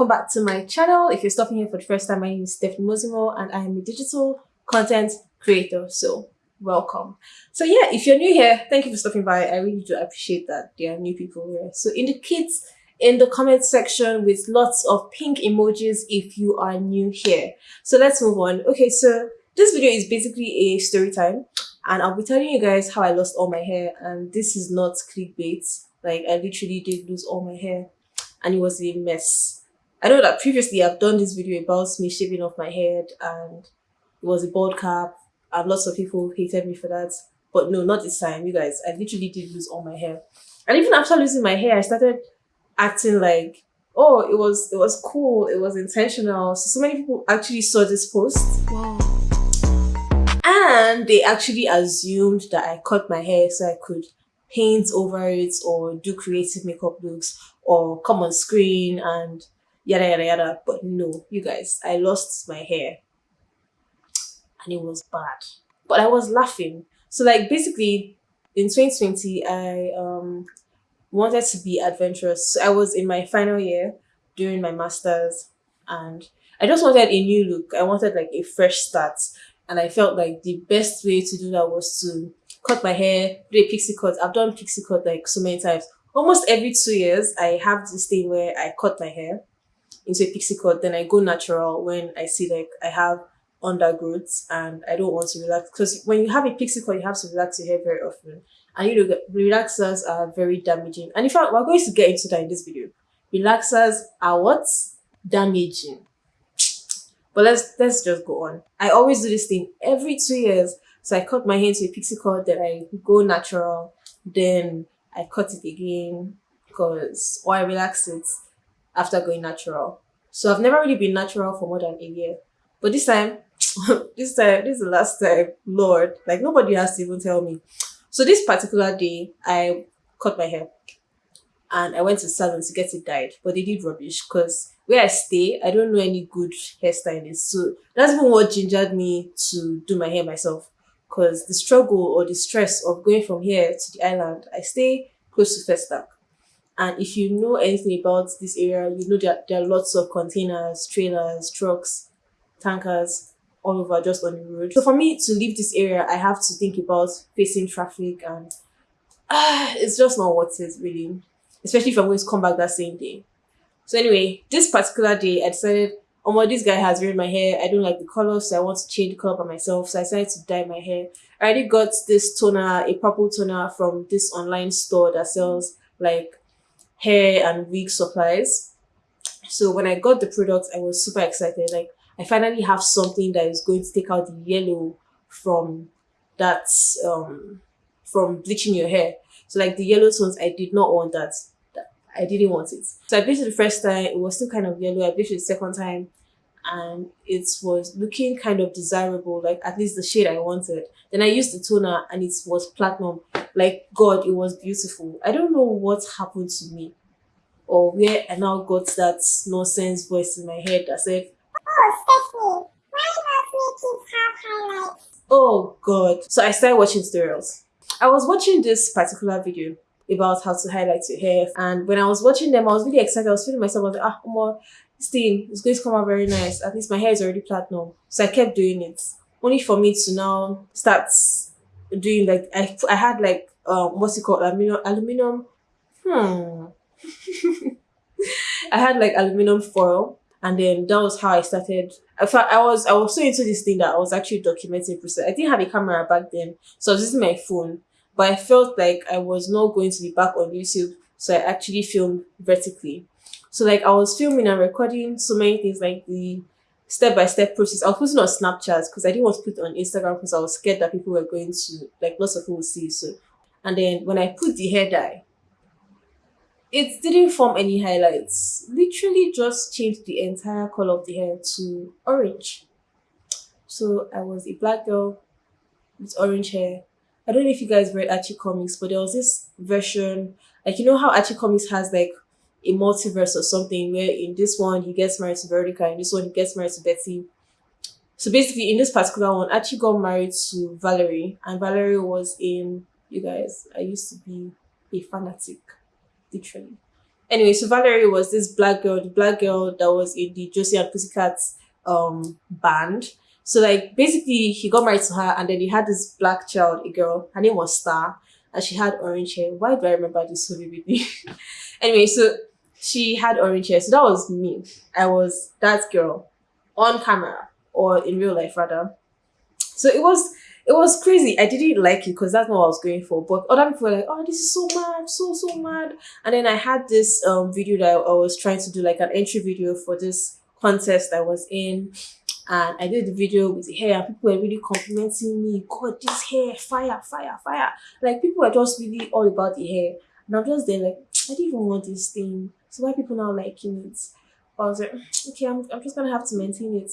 welcome back to my channel. If you're stopping here for the first time, my name is Stephanie Mozimo and I am a digital content creator. So welcome. So yeah, if you're new here, thank you for stopping by. I really do appreciate that there are new people here. So indicate in the comment section with lots of pink emojis if you are new here. So let's move on. Okay, so this video is basically a story time and I'll be telling you guys how I lost all my hair and this is not clickbait. Like I literally did lose all my hair and it was a mess. I know that previously I've done this video about me shaving off my head and it was a bald cap and lots of people hated me for that. But no, not this time, you guys. I literally did lose all my hair. And even after losing my hair, I started acting like, oh, it was it was cool, it was intentional. So, so many people actually saw this post. Wow. And they actually assumed that I cut my hair so I could paint over it or do creative makeup looks or come on screen and yada yada yada. But no, you guys, I lost my hair and it was bad. But I was laughing. So like basically in 2020 I um wanted to be adventurous. So I was in my final year during my masters and I just wanted a new look. I wanted like a fresh start. And I felt like the best way to do that was to cut my hair, do a pixie cut. I've done pixie cut like so many times. Almost every two years, I have this thing where I cut my hair into a pixie cut. Then I go natural when I see like I have undergrowths and I don't want to relax. Because when you have a pixie cut, you have to relax your hair very often. And you know, relaxers are very damaging. And in fact, we're going to get into that in this video. Relaxers are what? Damaging. But let's let's just go on. I always do this thing every two years. So I cut my hair to a pixie cut, then I go natural, then I cut it again because or I relax it after going natural. So I've never really been natural for more than a year. But this time, this time, this is the last time, Lord, like nobody has to even tell me. So this particular day, I cut my hair and I went to salon to get it dyed, but they did rubbish because where I stay, I don't know any good hairstylists. So that's even what gingered me to do my hair myself because the struggle or the stress of going from here to the island, I stay close to Festac. And if you know anything about this area, you know that there are lots of containers, trailers, trucks, tankers all over just on the road. So for me to leave this area, I have to think about facing traffic and uh, it's just not worth it really, especially if I'm going to come back that same day. So anyway, this particular day, I decided, oh my, this guy has ruined my hair. I don't like the color, so I want to change the color by myself. So I decided to dye my hair. I already got this toner, a purple toner from this online store that sells like hair and wig supplies. So when I got the product, I was super excited. Like I finally have something that is going to take out the yellow from that um from bleaching your hair. So like the yellow tones, I did not want that. I didn't want it. So I bleached it the first time, it was still kind of yellow. I bleached it the second time and it was looking kind of desirable, like at least the shade I wanted. Then I used the toner and it was platinum. Like God, it was beautiful. I don't know what happened to me or where I now got that nonsense voice in my head that said, Oh, Stephanie, why does make have highlights? Oh God. So I started watching tutorials. I was watching this particular video about how to highlight your hair. And when I was watching them, I was really excited. I was feeling myself, I was like, ah, more, this thing is going to come out very nice. At least my hair is already platinum. So I kept doing it. Only for me to now start doing like, I, I had like, um, what's it called? Aluminum, aluminum, hmm. I had like aluminum foil and then that was how I started. I fact, I was I was so into this thing that I was actually documenting process. I didn't have a camera back then, so I was using my phone. But I felt like I was not going to be back on YouTube, so I actually filmed vertically. So like I was filming and recording so many things like the step by step process. I was putting on Snapchat because I didn't want to put it on Instagram because I was scared that people were going to like lots of people would see. So and then when I put the hair dye, it didn't form any highlights. Literally just changed the entire color of the hair to orange. So I was a black girl with orange hair. I don't know if you guys read Archie Comics, but there was this version, like you know how Archie Comics has like a multiverse or something where in this one he gets married to Veronica, in this one he gets married to Betty. So basically in this particular one, Archie got married to Valerie and Valerie was in, you guys, I used to be a fanatic literally. Anyway, so Valerie was this black girl, the black girl that was in the Josie and Pussycats um band. So like basically he got married to her and then he had this black child, a girl. Her name was Star and she had orange hair. Why do I remember this so vividly? anyway, so she had orange hair. So that was me. I was that girl on camera or in real life rather. So it was it was crazy. I didn't like it because that's not what I was going for. But other people were like, oh, this is so mad, so, so mad. And then I had this um video that I was trying to do like an entry video for this contest I was in. And I did the video with the hair people were really complimenting me. God, this hair, fire, fire, fire. Like people were just really all about the hair. And I'm just there like, I didn't even want this thing. So why people now liking it? I was like, okay, I'm, I'm just gonna have to maintain it.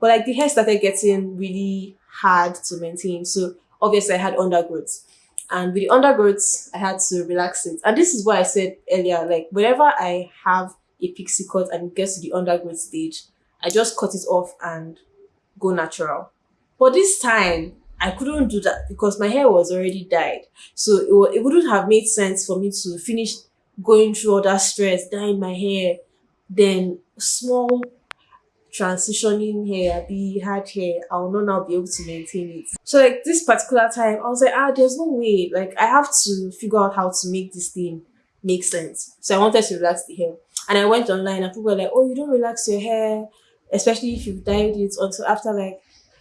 But like the hair started getting really hard to maintain. So obviously I had undergrowths. And with the undergrowths, I had to relax it. And this is what I said earlier, like whenever I have a pixie cut and it gets to the undergrowth stage, I just cut it off and go natural. But this time, I couldn't do that because my hair was already dyed. So it, it wouldn't have made sense for me to finish going through all that stress, dyeing my hair, then small transitioning hair, be hard hair, I will not now be able to maintain it. So like this particular time, I was like, ah, there's no way. Like I have to figure out how to make this thing make sense. So I wanted to relax the hair. And I went online and people were like, oh, you don't relax your hair, especially if you've dyed it until after like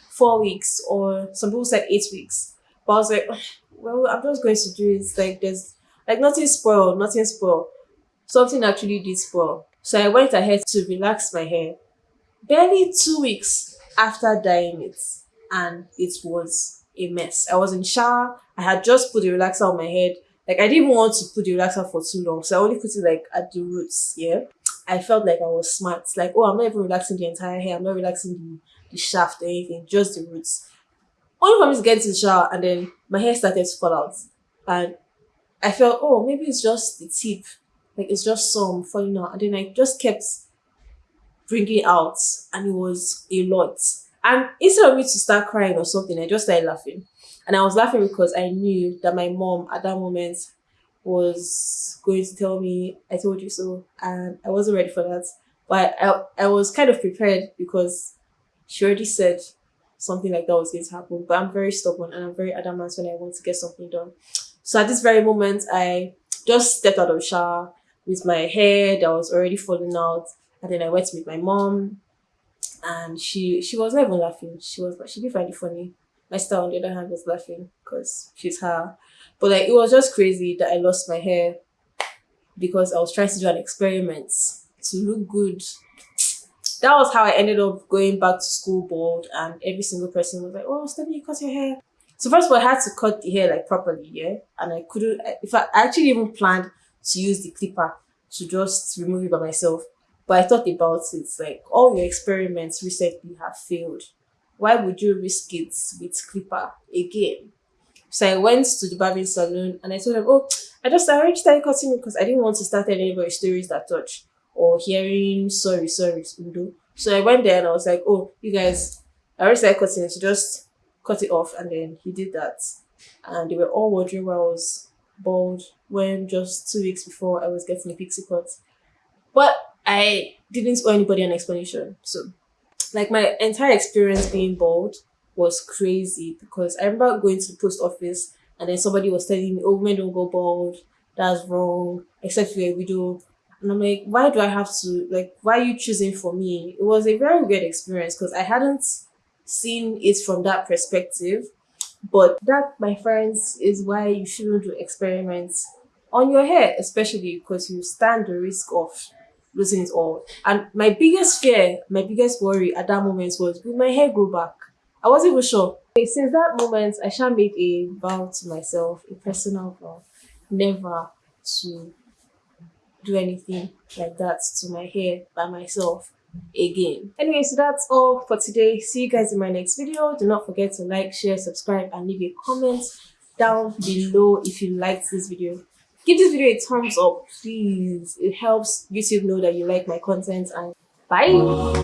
four weeks or some people said eight weeks. But I was like, well, I'm just going to do it. Like there's like nothing spoiled, nothing spoiled. Something actually did spoil. So I went ahead to relax my hair barely two weeks after dyeing it and it was a mess. I was in shower. I had just put the relaxer on my head. Like I didn't want to put the relaxer for too long. So I only put it like at the roots. Yeah. I felt like I was smart. Like, oh, I'm not even relaxing the entire hair. I'm not relaxing the, the shaft or anything, just the roots. Only for me to get the shower and then my hair started to fall out. And I felt, oh, maybe it's just the tip. Like it's just some falling out. And then I just kept bringing out and it was a lot. And instead of me to start crying or something, I just started laughing. And I was laughing because I knew that my mom at that moment was going to tell me, I told you so. And I wasn't ready for that. But I, I was kind of prepared because she already said something like that was going to happen. But I'm very stubborn and I'm very adamant when I want to get something done. So at this very moment, I just stepped out of the shower with my hair that was already falling out and then I went to meet my mom and she she was not even laughing. She was she did find it funny. My sister on the other hand was laughing because she's her. But like it was just crazy that I lost my hair because I was trying to do an experiment to look good. That was how I ended up going back to school bald and every single person was like, Oh Stephanie, you cut your hair. So first of all I had to cut the hair like properly, yeah. And I couldn't if I, actually even planned to use the clipper to just remove it by myself. But I thought about it like all your experiments recently have failed. Why would you risk it with Clipper again? So I went to the barbing salon and I told them, oh, I just I already started cutting because I didn't want to start telling anybody stories that touch or hearing sorry, sorry, Undo. So I went there and I was like, oh, you guys, I already started cutting it, so just cut it off. And then he did that. And they were all wondering why I was bald when just two weeks before I was getting a pixie cut. But I didn't owe anybody an explanation. So, like, my entire experience being bald was crazy because I remember going to the post office and then somebody was telling me, oh, women don't go bald. That's wrong, except you're a widow. And I'm like, why do I have to, like, why are you choosing for me? It was a very weird experience because I hadn't seen it from that perspective. But that, my friends, is why you shouldn't do experiments on your hair, especially because you stand the risk of losing it all. And my biggest fear, my biggest worry at that moment was will my hair grow back? I wasn't even sure. Since that moment, I shall made a vow to myself, a personal vow, never to do anything like that to my hair by myself again. Anyway, so that's all for today. See you guys in my next video. Do not forget to like, share, subscribe, and leave a comment down below if you liked this video give this video a thumbs up please it helps youtube know that you like my content and bye